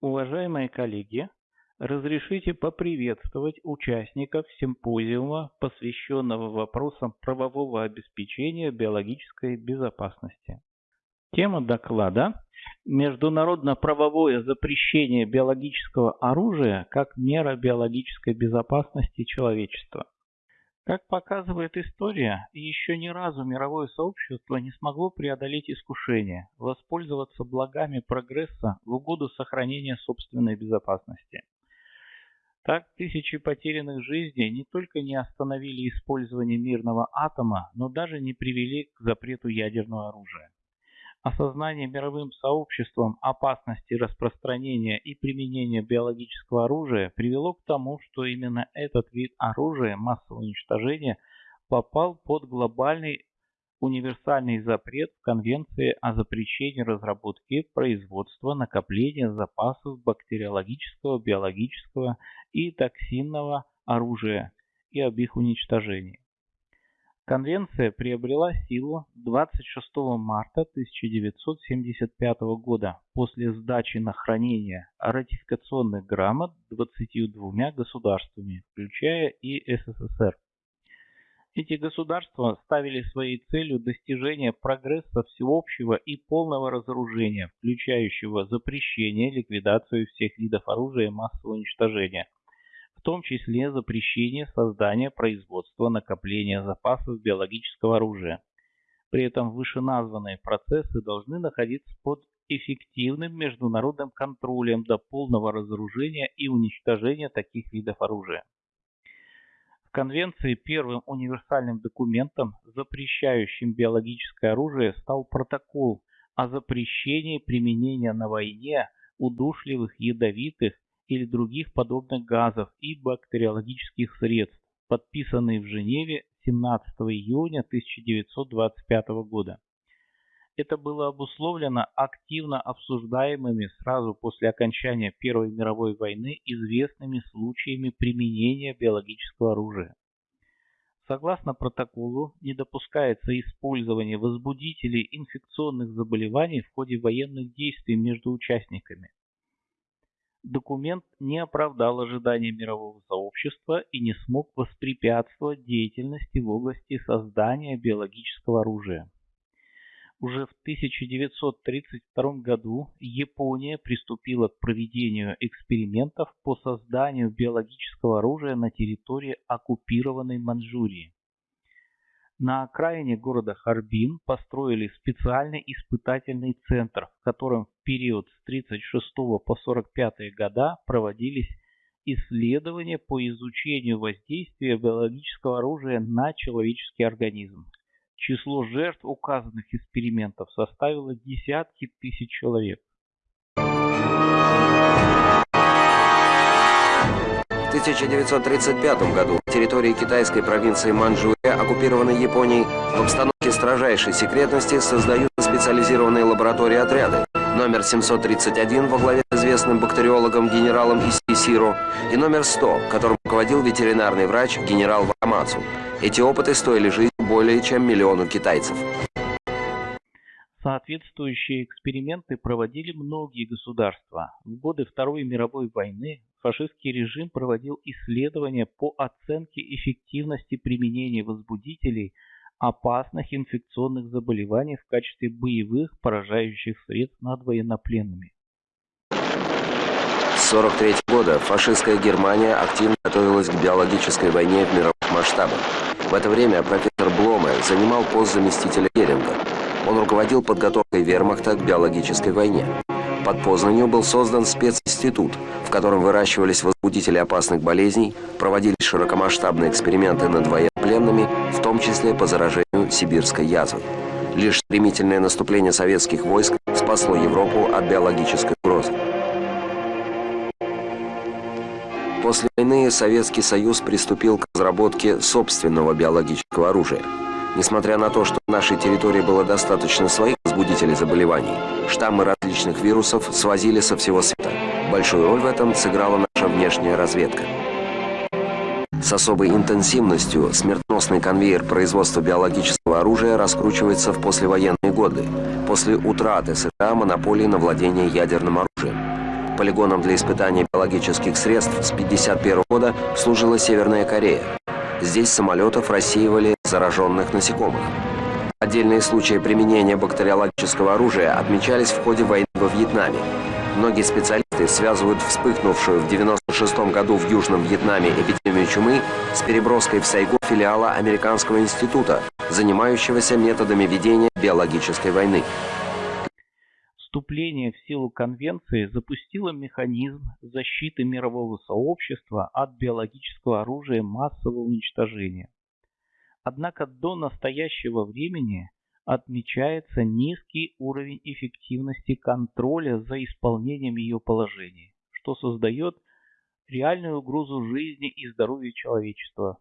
Уважаемые коллеги, разрешите поприветствовать участников симпозиума, посвященного вопросам правового обеспечения биологической безопасности. Тема доклада «Международно-правовое запрещение биологического оружия как мера биологической безопасности человечества». Как показывает история, еще ни разу мировое сообщество не смогло преодолеть искушение воспользоваться благами прогресса в угоду сохранения собственной безопасности. Так, тысячи потерянных жизней не только не остановили использование мирного атома, но даже не привели к запрету ядерного оружия. Осознание мировым сообществом опасности распространения и применения биологического оружия привело к тому, что именно этот вид оружия массового уничтожения попал под глобальный универсальный запрет в Конвенции о запрещении разработки, производства, накопления запасов бактериологического, биологического и токсинного оружия и об их уничтожении. Конвенция приобрела силу 26 марта 1975 года после сдачи на хранение ратификационных грамот 22 государствами, включая и СССР. Эти государства ставили своей целью достижение прогресса всеобщего и полного разоружения, включающего запрещение, ликвидацию всех видов оружия массового уничтожения – в том числе запрещение создания, производства, накопления запасов биологического оружия. При этом вышеназванные процессы должны находиться под эффективным международным контролем до полного разоружения и уничтожения таких видов оружия. В Конвенции первым универсальным документом, запрещающим биологическое оружие, стал протокол о запрещении применения на войне удушливых, ядовитых или других подобных газов и бактериологических средств, подписанный в Женеве 17 июня 1925 года. Это было обусловлено активно обсуждаемыми сразу после окончания Первой мировой войны известными случаями применения биологического оружия. Согласно протоколу, не допускается использование возбудителей инфекционных заболеваний в ходе военных действий между участниками документ не оправдал ожиданий мирового сообщества и не смог воспрепятствовать деятельности в области создания биологического оружия. Уже в 1932 году Япония приступила к проведению экспериментов по созданию биологического оружия на территории оккупированной Манчжурии. На окраине города Харбин построили специальный испытательный центр, в котором в период с 1936 по 1945 года проводились исследования по изучению воздействия биологического оружия на человеческий организм. Число жертв указанных экспериментов составило десятки тысяч человек. В 1935 году территории китайской провинции Манчжурия, оккупированной Японией, в обстановке строжайшей секретности создают специализированные лаборатории отряды. Номер 731 во главе с известным бактериологом генералом Исисиро и номер 100, которым руководил ветеринарный врач генерал Вамацу. Эти опыты стоили жизнь более чем миллиону китайцев. Соответствующие эксперименты проводили многие государства. В годы Второй мировой войны фашистский режим проводил исследования по оценке эффективности применения возбудителей опасных инфекционных заболеваний в качестве боевых поражающих средств над военнопленными. С 1943 года фашистская Германия активно готовилась к биологической войне в мировых масштабах. В это время профессор Бломе занимал пост заместителя Геринга. Он руководил подготовкой вермахта к биологической войне. Под Познанью был создан специнститут, в котором выращивались возбудители опасных болезней, проводились широкомасштабные эксперименты над военнопленными, в том числе по заражению сибирской язвой. Лишь стремительное наступление советских войск спасло Европу от биологической угрозы. После войны Советский Союз приступил к разработке собственного биологического оружия. Несмотря на то, что на нашей территории было достаточно своих возбудителей заболеваний, штаммы различных вирусов свозили со всего света. Большую роль в этом сыграла наша внешняя разведка. С особой интенсивностью смертоносный конвейер производства биологического оружия раскручивается в послевоенные годы, после утраты США монополии на владение ядерным оружием. полигоном для испытания биологических средств с 1951 года служила Северная Корея. Здесь самолетов рассеивали зараженных насекомых. Отдельные случаи применения бактериологического оружия отмечались в ходе войны во Вьетнаме. Многие специалисты связывают вспыхнувшую в 1996 году в Южном Вьетнаме эпидемию чумы с переброской в Сайгон филиала Американского института, занимающегося методами ведения биологической войны. Вступление в силу конвенции запустило механизм защиты мирового сообщества от биологического оружия массового уничтожения. Однако до настоящего времени отмечается низкий уровень эффективности контроля за исполнением ее положений, что создает реальную угрозу жизни и здоровью человечества.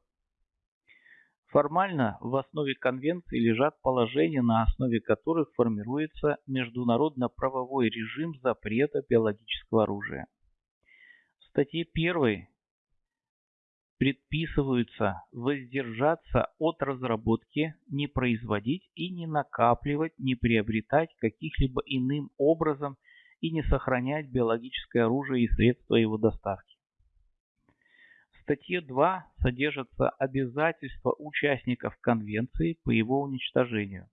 Формально в основе конвенции лежат положения, на основе которых формируется международно-правовой режим запрета биологического оружия. В статье 1 предписываются воздержаться от разработки, не производить и не накапливать, не приобретать каких-либо иным образом и не сохранять биологическое оружие и средства его доставки. В статье 2 содержатся обязательства участников конвенции по его уничтожению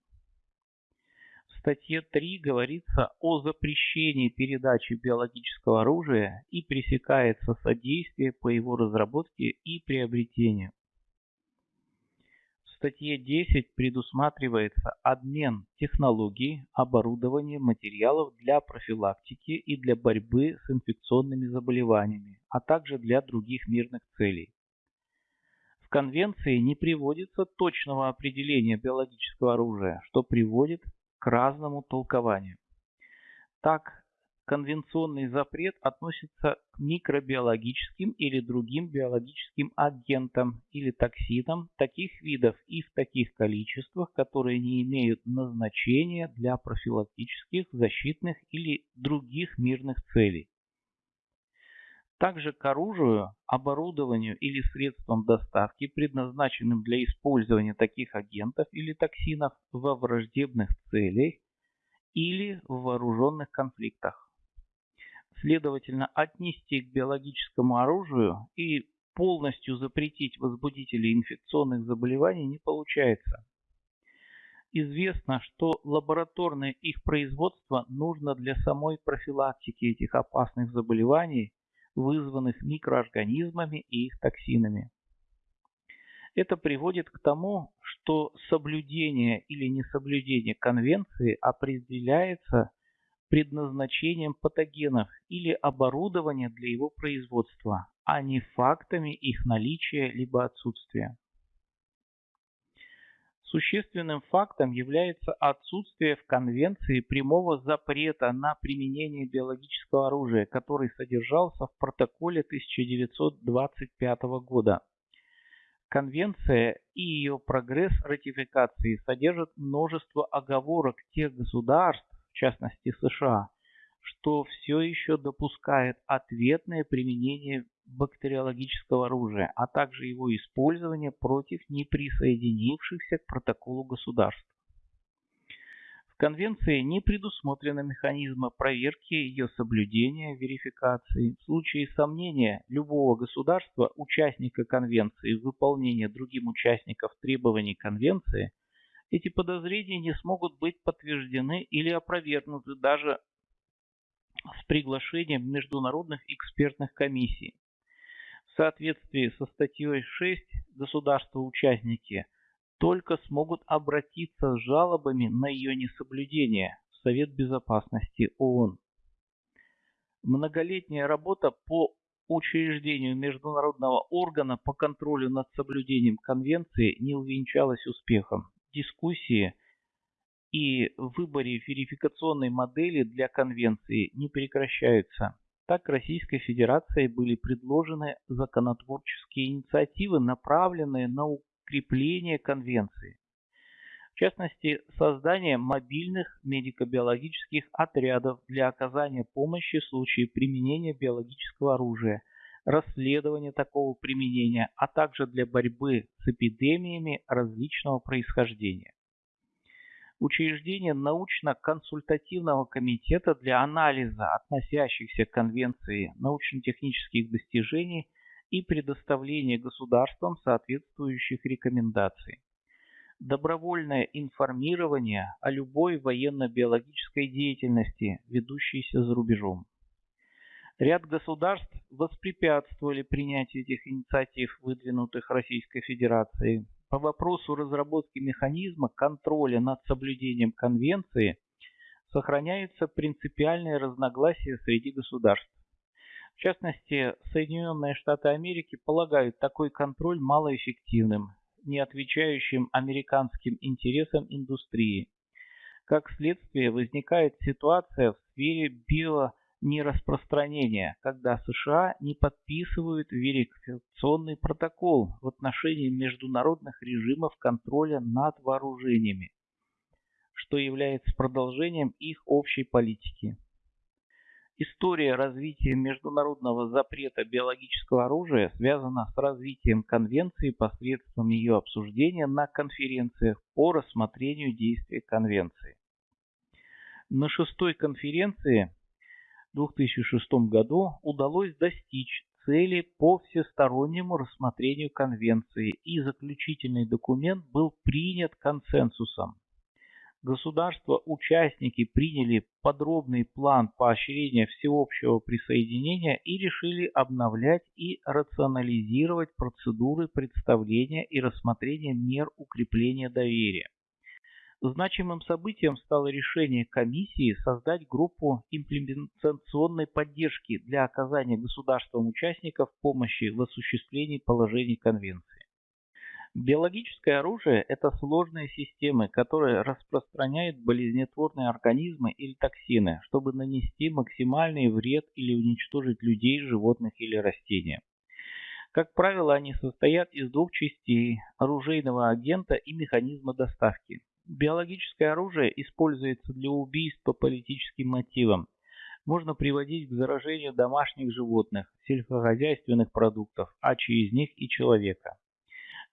статье 3 говорится о запрещении передачи биологического оружия и пресекается содействие по его разработке и приобретению. Статье 10 предусматривается обмен технологий, оборудования, материалов для профилактики и для борьбы с инфекционными заболеваниями, а также для других мирных целей. В Конвенции не приводится точного определения биологического оружия, что приводит к разному толкованию. Так, конвенционный запрет относится к микробиологическим или другим биологическим агентам или токсинам таких видов и в таких количествах, которые не имеют назначения для профилактических, защитных или других мирных целей. Также к оружию, оборудованию или средствам доставки, предназначенным для использования таких агентов или токсинов во враждебных целях или в вооруженных конфликтах. Следовательно, отнести к биологическому оружию и полностью запретить возбудители инфекционных заболеваний не получается. Известно, что лабораторное их производство нужно для самой профилактики этих опасных заболеваний вызванных микроорганизмами и их токсинами. Это приводит к тому, что соблюдение или несоблюдение конвенции определяется предназначением патогенов или оборудования для его производства, а не фактами их наличия либо отсутствия. Существенным фактом является отсутствие в Конвенции прямого запрета на применение биологического оружия, который содержался в протоколе 1925 года. Конвенция и ее прогресс ратификации содержат множество оговорок тех государств, в частности США, что все еще допускает ответное применение бактериологического оружия, а также его использование против неприсоединившихся к протоколу государств. В Конвенции не предусмотрены механизмы проверки ее соблюдения, верификации. В случае сомнения любого государства, участника Конвенции, в выполнении другим участников требований Конвенции, эти подозрения не смогут быть подтверждены или опровергнуты даже с приглашением международных экспертных комиссий. В соответствии со статьей 6 государства-участники только смогут обратиться с жалобами на ее несоблюдение в Совет Безопасности ООН. Многолетняя работа по учреждению международного органа по контролю над соблюдением конвенции не увенчалась успехом. Дискуссии и выборе верификационной модели для конвенции не прекращаются. Так Российской Федерации были предложены законотворческие инициативы, направленные на укрепление конвенции. В частности, создание мобильных медико-биологических отрядов для оказания помощи в случае применения биологического оружия, расследования такого применения, а также для борьбы с эпидемиями различного происхождения. Учреждение научно-консультативного комитета для анализа относящихся к Конвенции научно-технических достижений и предоставления государствам соответствующих рекомендаций. Добровольное информирование о любой военно-биологической деятельности, ведущейся за рубежом. Ряд государств воспрепятствовали принятию этих инициатив, выдвинутых Российской Федерацией. По вопросу разработки механизма контроля над соблюдением Конвенции сохраняются принципиальные разногласия среди государств. В частности, Соединенные Штаты Америки полагают такой контроль малоэффективным, не отвечающим американским интересам индустрии. Как следствие, возникает ситуация в сфере био нераспространения, когда США не подписывают верификационный протокол в отношении международных режимов контроля над вооружениями, что является продолжением их общей политики. История развития международного запрета биологического оружия связана с развитием конвенции посредством ее обсуждения на конференциях по рассмотрению действия конвенции. На шестой конференции 2006 году удалось достичь цели по всестороннему рассмотрению конвенции, и заключительный документ был принят консенсусом. Государства-участники приняли подробный план поощрения всеобщего присоединения и решили обновлять и рационализировать процедуры представления и рассмотрения мер укрепления доверия. Значимым событием стало решение комиссии создать группу имплементационной поддержки для оказания государствам-участников помощи в осуществлении положений Конвенции. Биологическое оружие – это сложные системы, которые распространяют болезнетворные организмы или токсины, чтобы нанести максимальный вред или уничтожить людей, животных или растения. Как правило, они состоят из двух частей – оружейного агента и механизма доставки. Биологическое оружие используется для убийств по политическим мотивам. Можно приводить к заражению домашних животных, сельскохозяйственных продуктов, а через них и человека.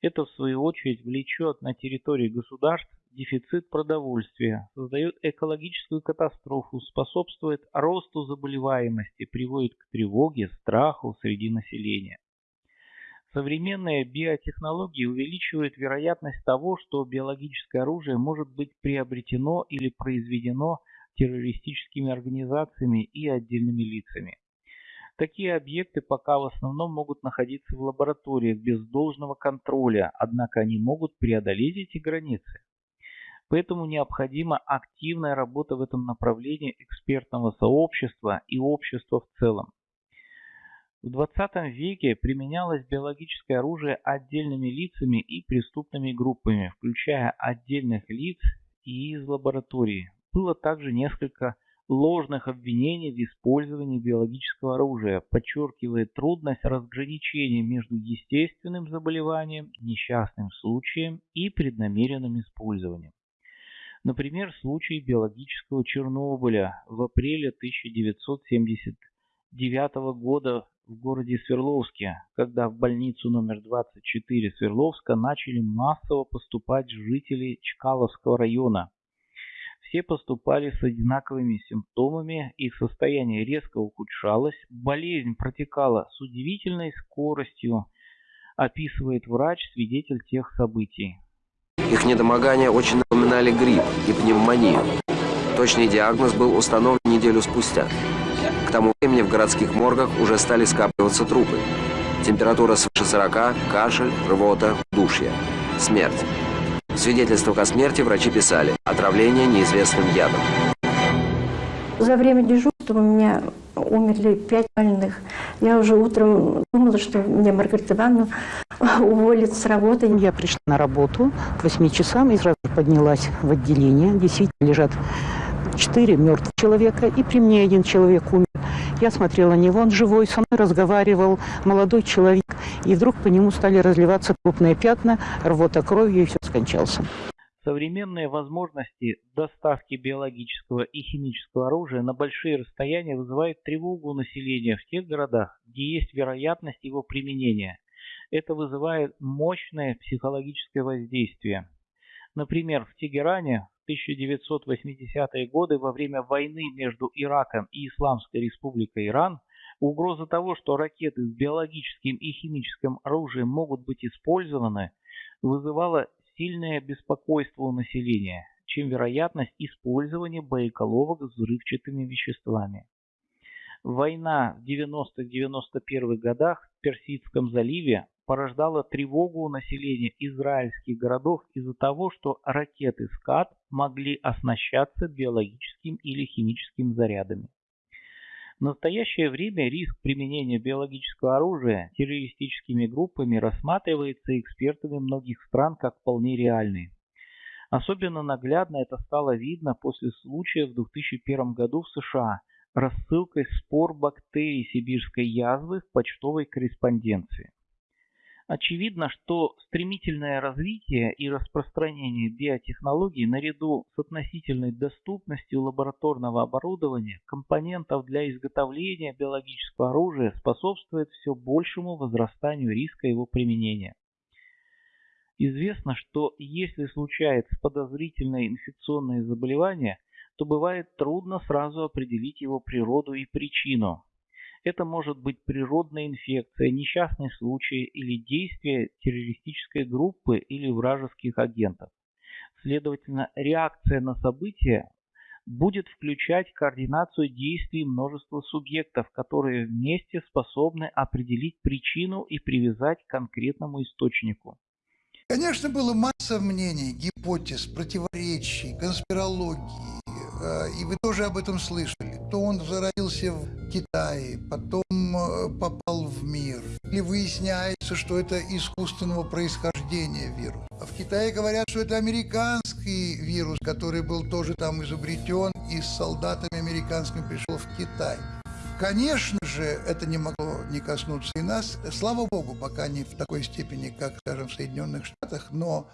Это, в свою очередь, влечет на территории государств дефицит продовольствия, создает экологическую катастрофу, способствует росту заболеваемости, приводит к тревоге, страху среди населения. Современные биотехнологии увеличивают вероятность того, что биологическое оружие может быть приобретено или произведено террористическими организациями и отдельными лицами. Такие объекты пока в основном могут находиться в лабораториях без должного контроля, однако они могут преодолеть эти границы. Поэтому необходима активная работа в этом направлении экспертного сообщества и общества в целом. В 20 веке применялось биологическое оружие отдельными лицами и преступными группами, включая отдельных лиц и из лаборатории. Было также несколько ложных обвинений в использовании биологического оружия, подчеркивая трудность разграничения между естественным заболеванием, несчастным случаем и преднамеренным использованием. Например, случай биологического Чернобыля в апреле 1979 года в городе Свердловске, когда в больницу номер 24 Свердловска начали массово поступать жители Чкаловского района. Все поступали с одинаковыми симптомами, их состояние резко ухудшалось, болезнь протекала с удивительной скоростью, описывает врач, свидетель тех событий. Их недомогания очень напоминали грипп и пневмонию. Точный диагноз был установлен неделю спустя. К тому времени в городских моргах уже стали скапливаться трупы. Температура свыше 40, кашель, рвота, душья. Смерть. В свидетельствах о смерти врачи писали «отравление неизвестным ядом». За время дежурства у меня умерли пять больных. Я уже утром думала, что мне Маргарита Ивановна уволит с работы. Я пришла на работу к 8 часам и сразу поднялась в отделение. Действительно лежат четыре мертвых человека, и при мне один человек умер. Я смотрела на него, он живой, со мной разговаривал, молодой человек, и вдруг по нему стали разливаться крупные пятна, рвота кровью, и все скончался. Современные возможности доставки биологического и химического оружия на большие расстояния вызывают тревогу населения в тех городах, где есть вероятность его применения. Это вызывает мощное психологическое воздействие. Например, в Тегеране 1980-е годы во время войны между Ираком и Исламской Республикой Иран угроза того, что ракеты с биологическим и химическим оружием могут быть использованы, вызывала сильное беспокойство у населения, чем вероятность использования боеголовок с взрывчатыми веществами. Война в 90-91 годах в Персидском заливе порождала тревогу у населения израильских городов из-за того, что ракеты «Скат» могли оснащаться биологическим или химическим зарядами. В настоящее время риск применения биологического оружия террористическими группами рассматривается экспертами многих стран как вполне реальный. Особенно наглядно это стало видно после случая в 2001 году в США рассылкой спор бактерий сибирской язвы в почтовой корреспонденции. Очевидно, что стремительное развитие и распространение биотехнологий наряду с относительной доступностью лабораторного оборудования, компонентов для изготовления биологического оружия способствует все большему возрастанию риска его применения. Известно, что если случается подозрительное инфекционное заболевание, то бывает трудно сразу определить его природу и причину, это может быть природная инфекция, несчастный случай или действие террористической группы или вражеских агентов. Следовательно, реакция на события будет включать координацию действий множества субъектов, которые вместе способны определить причину и привязать к конкретному источнику. Конечно, было масса мнений, гипотез, противоречий, конспирологии, э, и вы тоже об этом слышали. То он зародился в Китае, потом э, попал в мир. Или выясняется, что это искусственного происхождения вирус. А в Китае говорят, что это американский вирус, который был тоже там изобретен и с солдатами американскими пришел в Китай. Конечно же, это не могло не коснуться и нас. Слава богу, пока не в такой степени, как, скажем, в Соединенных Штатах, но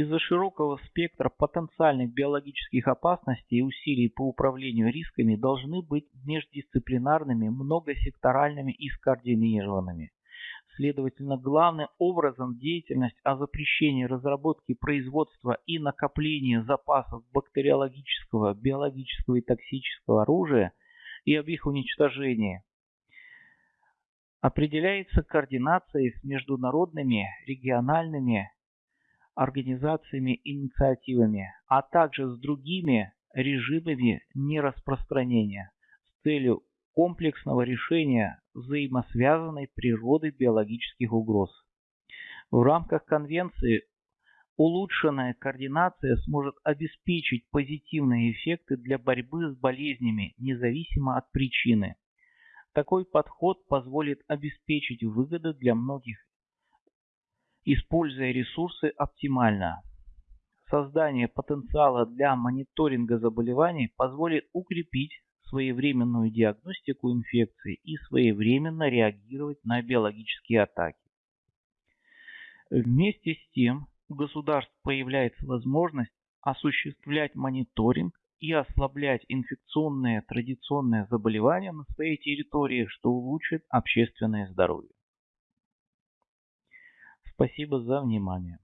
из-за широкого спектра потенциальных биологических опасностей и усилий по управлению рисками должны быть междисциплинарными, многосекторальными и скоординированными. Следовательно, главным образом деятельность о запрещении разработки, производства и накопления запасов бактериологического, биологического и токсического оружия – и об их уничтожении. Определяется координацией с международными, региональными организациями и инициативами, а также с другими режимами нераспространения с целью комплексного решения взаимосвязанной природы биологических угроз. В рамках конвенции Улучшенная координация сможет обеспечить позитивные эффекты для борьбы с болезнями, независимо от причины. Такой подход позволит обеспечить выгоды для многих, используя ресурсы оптимально. Создание потенциала для мониторинга заболеваний позволит укрепить своевременную диагностику инфекции и своевременно реагировать на биологические атаки. Вместе с тем, у государств появляется возможность осуществлять мониторинг и ослаблять инфекционные традиционные заболевания на своей территории, что улучшит общественное здоровье. Спасибо за внимание.